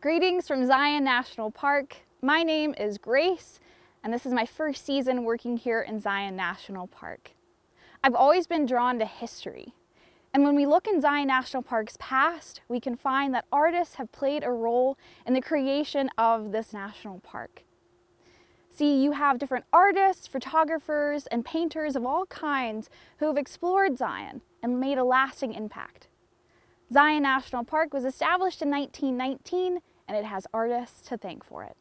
Greetings from Zion National Park. My name is Grace, and this is my first season working here in Zion National Park. I've always been drawn to history, and when we look in Zion National Park's past, we can find that artists have played a role in the creation of this national park. See, you have different artists, photographers, and painters of all kinds who have explored Zion and made a lasting impact. Zion National Park was established in 1919 and it has artists to thank for it.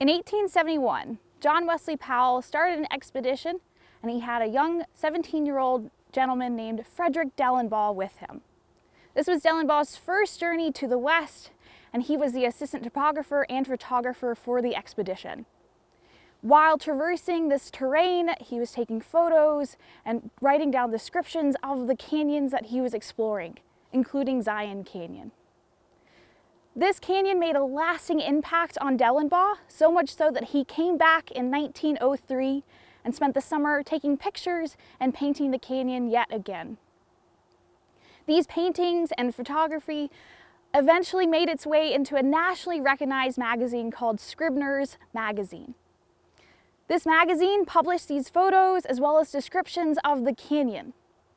In 1871, John Wesley Powell started an expedition and he had a young 17-year-old gentleman named Frederick Dellenbaugh with him. This was Dellenbaugh's first journey to the west and he was the assistant topographer and photographer for the expedition. While traversing this terrain, he was taking photos and writing down descriptions of the canyons that he was exploring, including Zion Canyon. This canyon made a lasting impact on Dellenbaugh, so much so that he came back in 1903 and spent the summer taking pictures and painting the canyon yet again. These paintings and photography eventually made its way into a nationally recognized magazine called Scribner's Magazine. This magazine published these photos as well as descriptions of the canyon.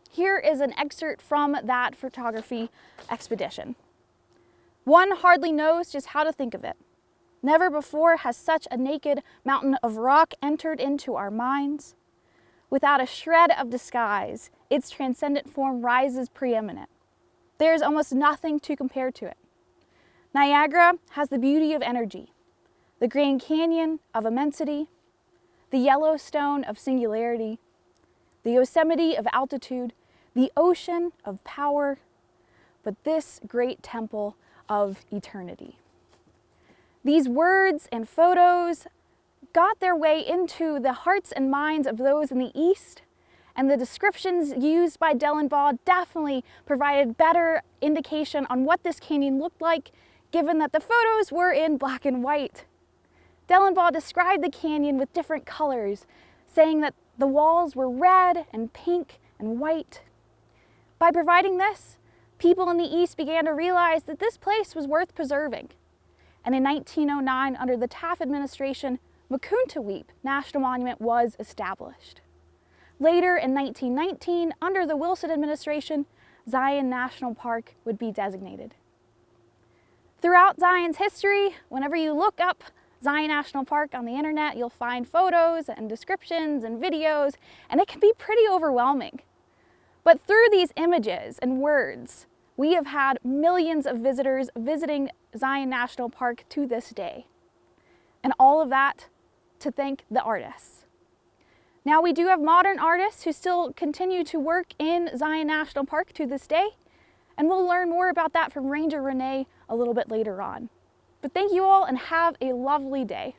Here is an excerpt from that photography expedition. One hardly knows just how to think of it. Never before has such a naked mountain of rock entered into our minds. Without a shred of disguise, its transcendent form rises preeminent. There is almost nothing to compare to it. Niagara has the beauty of energy, the Grand Canyon of immensity, the Yellowstone of singularity, the Yosemite of altitude, the ocean of power, but this great temple of eternity. These words and photos got their way into the hearts and minds of those in the East, and the descriptions used by Dellenbaugh definitely provided better indication on what this canyon looked like, given that the photos were in black and white. Dellenbaugh described the canyon with different colors, saying that the walls were red and pink and white. By providing this, people in the East began to realize that this place was worth preserving. And in 1909, under the Taft administration, Mukuntuweap National Monument was established. Later in 1919, under the Wilson administration, Zion National Park would be designated. Throughout Zion's history, whenever you look up Zion National Park on the internet, you'll find photos and descriptions and videos, and it can be pretty overwhelming. But through these images and words, we have had millions of visitors visiting Zion National Park to this day. And all of that to thank the artists. Now we do have modern artists who still continue to work in Zion National Park to this day, and we'll learn more about that from Ranger Renee a little bit later on. But thank you all and have a lovely day.